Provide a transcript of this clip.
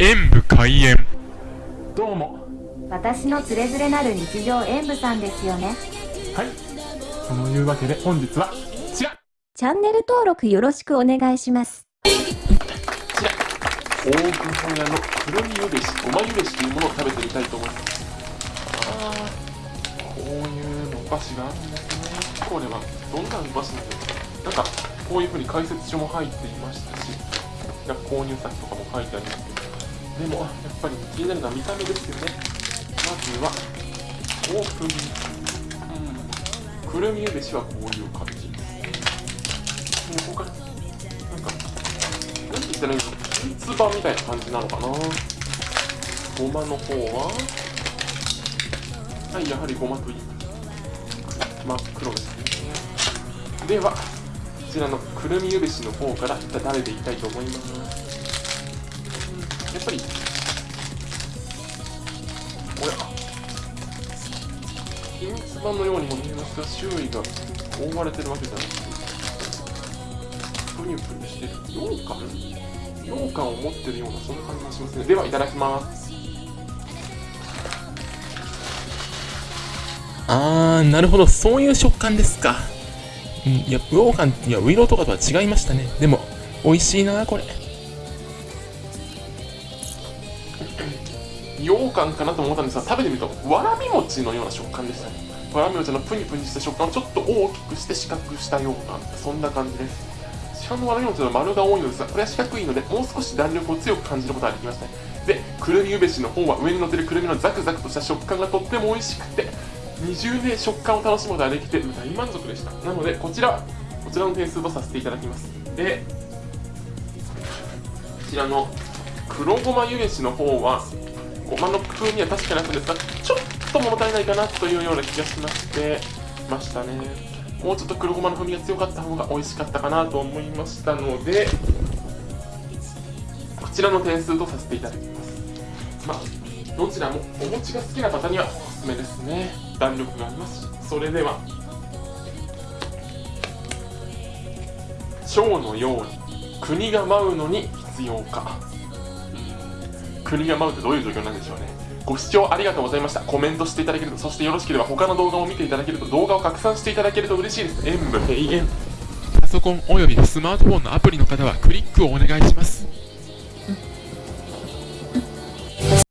演武開演。どうも。私のつれづれなる日常演舞さんですよね。はい。そのいうわけで本日はこちら。チャンネル登録よろしくお願いします。こちら。大久保屋のくるみゆべしごまゆべしというものを食べてみたいと思います。あーこういうのお菓子があるんですねこれはどんなお菓子なんですかなんかこういうふうに解説書も入っていましたし購入先とかも書いてありますけどでもやっぱり気になるのは見た目ですよね。まずはオープンうん。くるみゆべしはこういう感じ横からなんかなんて言ったらいいの？三つ葉みたいな感じなのかな。ごまの方ははいやはりごまといい。真っ黒ですね。ではこちらのくるみゆべしの方からいただいていきたいと思います。ぱり。おや。秘密版のようにも見えますが周囲が覆われてるわけじゃなくてプニュプニュしてる。羊羹？羊羹を持ってるようなそんな感じがしますね。ではいただきます。あーなるほど。そういう食感ですか。うんいや羊羹いやウイローとかとは違いましたね。でも美味しいなこれ羊羹かなと思ったんですが食べてみるとわらび餅のような食感でしたね。わらび餅のプニプニした食感をちょっと大きくして四角くしたようなそんな感じです。市販のわらび餅の丸が多いのですがこれは四角いのでもう少し弾力を強く感じることができましたね。でくるみゆべしの方は上に乗ってるくるみのザクザクとした食感がとっても美味しくて二重で食感を楽しむことができて大満足でした。なのでこちらこちらの点数とさせていただきます。でこちらの黒ごまゆべしの方はごまの風味は確かにあったんですがちょっと物足りないかなというような気がしましてましたね。もうちょっと黒ごまの風味が強かった方が美味しかったかなと思いましたのでこちらの点数とさせていただきます。まあどちらもお餅が好きな方にはおすすめですね。弾力がありますし。それでは蝶のように国が舞うのに必要か。国が舞うってどういう状況なんでしょうね。ご視聴ありがとうございました。コメントしていただけるとそしてよろしければ他の動画を見ていただけると動画を拡散していただけると嬉しいです。演武平原パソコンおよびスマートフォンのアプリの方はクリックをお願いします。